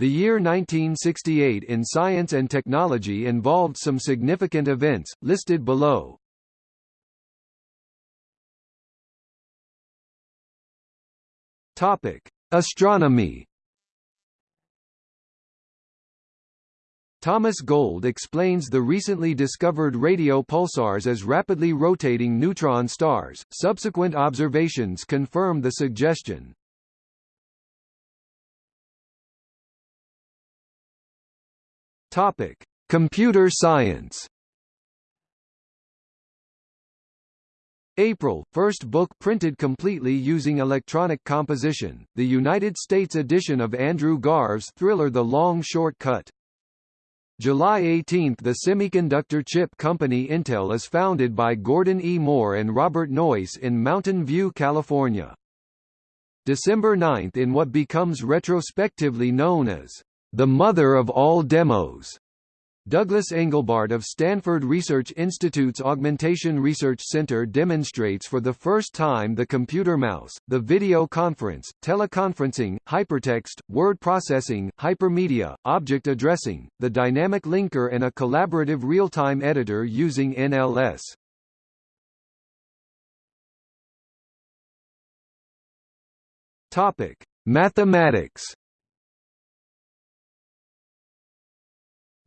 The year 1968 in science and technology involved some significant events, listed below. Topic: Astronomy. Thomas Gold explains the recently discovered radio pulsars as rapidly rotating neutron stars. Subsequent observations confirm the suggestion. Topic: Computer science. April, first book printed completely using electronic composition, the United States edition of Andrew Garve's thriller The Long Shortcut. July 18 – The semiconductor chip company Intel is founded by Gordon E. Moore and Robert Noyce in Mountain View, California. December 9 – In what becomes retrospectively known as, "...the mother of all demos", Douglas Engelbart of Stanford Research Institute's Augmentation Research Center demonstrates for the first time the computer mouse, the video conference, teleconferencing, hypertext, word processing, hypermedia, object addressing, the dynamic linker and a collaborative real-time editor using NLS. Topic: Mathematics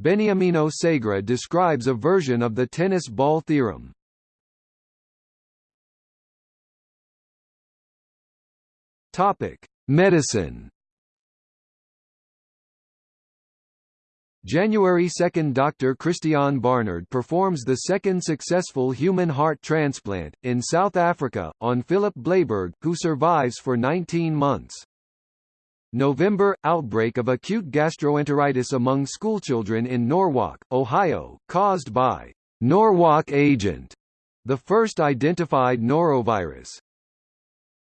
Beniamino Segre describes a version of the tennis ball theorem. Topic: Medicine. January 2 – Dr. Christiaan Barnard performs the second successful human heart transplant, in South Africa, on Philip Blaiberg, who survives for 19 months. November – Outbreak of acute gastroenteritis among schoolchildren in Norwalk, Ohio, caused by Norwalk agent, the first identified norovirus.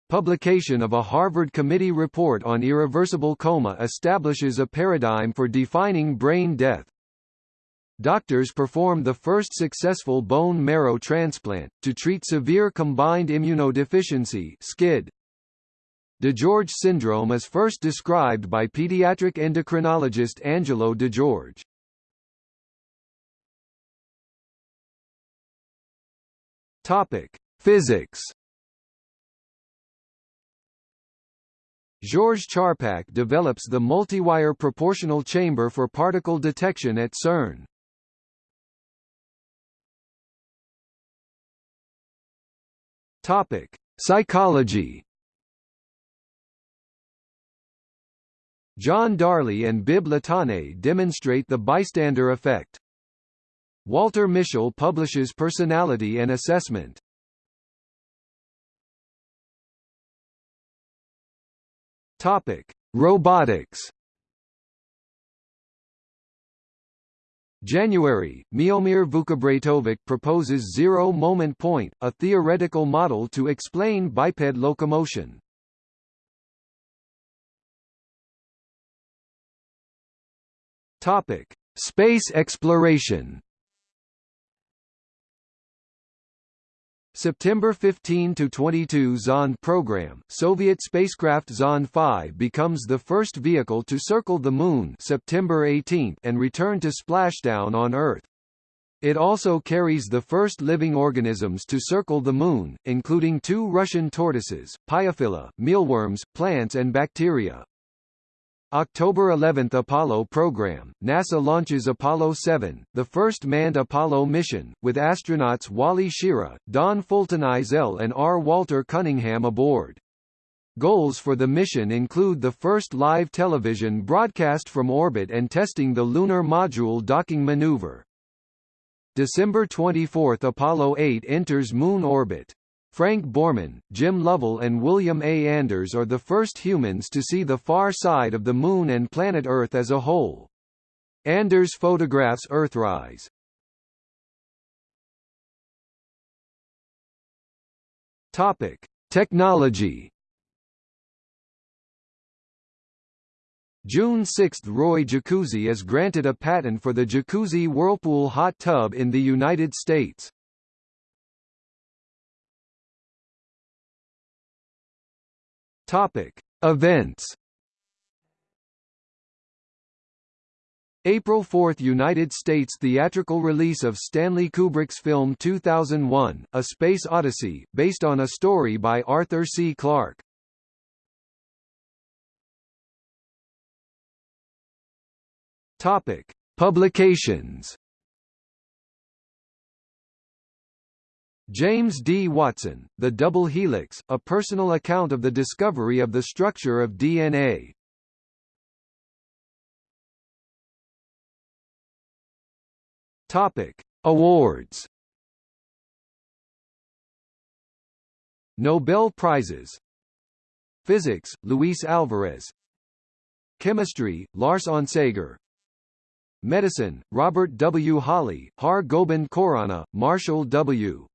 Publication of a Harvard Committee report on irreversible coma establishes a paradigm for defining brain death. Doctors perform the first successful bone marrow transplant, to treat severe combined immunodeficiency SCID. DiGeorge syndrome is first described by pediatric endocrinologist Angelo DiGeorge. Topic: Physics. Georges Charpak develops the multiwire proportional chamber for particle detection at CERN. Topic: Psychology. John Darley and Bibb Latané demonstrate the bystander effect. Walter Mischel publishes Personality and Assessment. Topic: Robotics. January, Miomir Vukobratovic proposes zero moment point, a theoretical model to explain biped locomotion. Topic: Space exploration. September 15 to 22 Zond program. Soviet spacecraft Zond 5 becomes the first vehicle to circle the moon, September 18, and return to splashdown on Earth. It also carries the first living organisms to circle the moon, including two Russian tortoises, Pyophila, mealworms, plants and bacteria. October 11 Apollo program, NASA launches Apollo 7, the first manned Apollo mission, with astronauts Wally Schirra, Donn Fulton Eisele and R. Walter Cunningham aboard. Goals for the mission include the first live television broadcast from orbit and testing the lunar module docking maneuver. December 24 Apollo 8 enters moon orbit. Frank Borman, Jim Lovell and William A. Anders are the first humans to see the far side of the Moon and planet Earth as a whole. Anders photographs Earthrise. Topic: Technology. June 6 – Roy Jacuzzi is granted a patent for the Jacuzzi Whirlpool hot tub in the United States. Topic: Events. April 4 – United States theatrical release of Stanley Kubrick's film 2001, A Space Odyssey, based on a story by Arthur C. Clarke. Topic. Publications James D. Watson, The Double Helix, a personal account of the discovery of the structure of DNA. Topic: Awards. Nobel Prizes. Physics: Luis Alvarez. Chemistry: Lars Onsager. Medicine: Robert W. Holley, Har Gobind Khorana, Marshall W.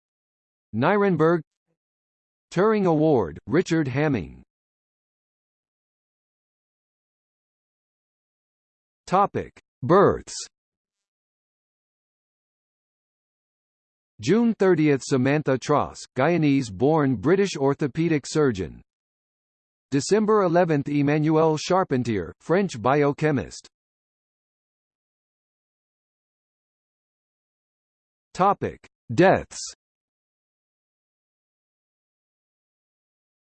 Nirenberg. Turing Award, Richard Hamming. Topic: Births. June 30 – Samantha Tross, Guyanese-born British orthopedic surgeon. December 11 – Emmanuelle Charpentier, French biochemist. Topic. Deaths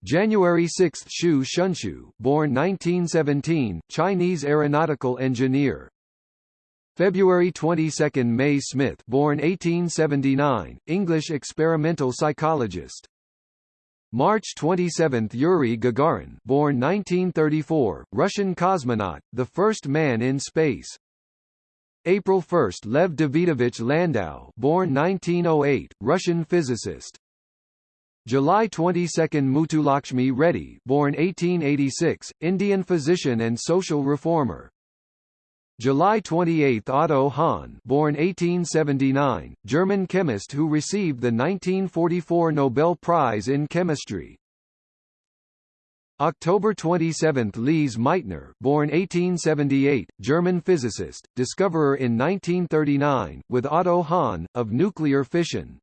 January 6 – Xu Shunshou, born 1917, Chinese aeronautical engineer February 22 – May Smith born 1879, English experimental psychologist. March 27 – Yuri Gagarin born 1934, Russian cosmonaut, the first man in space. April 1 – Lev Davidovich Landau born 1908, Russian physicist. July 22 – Muthulakshmi Reddy born 1886, Indian physician and social reformer. July 28 – Otto Hahn born 1879, German chemist who received the 1944 Nobel Prize in Chemistry. October 27 – Lise Meitner born 1878, German physicist, discoverer in 1939, with Otto Hahn, of nuclear fission.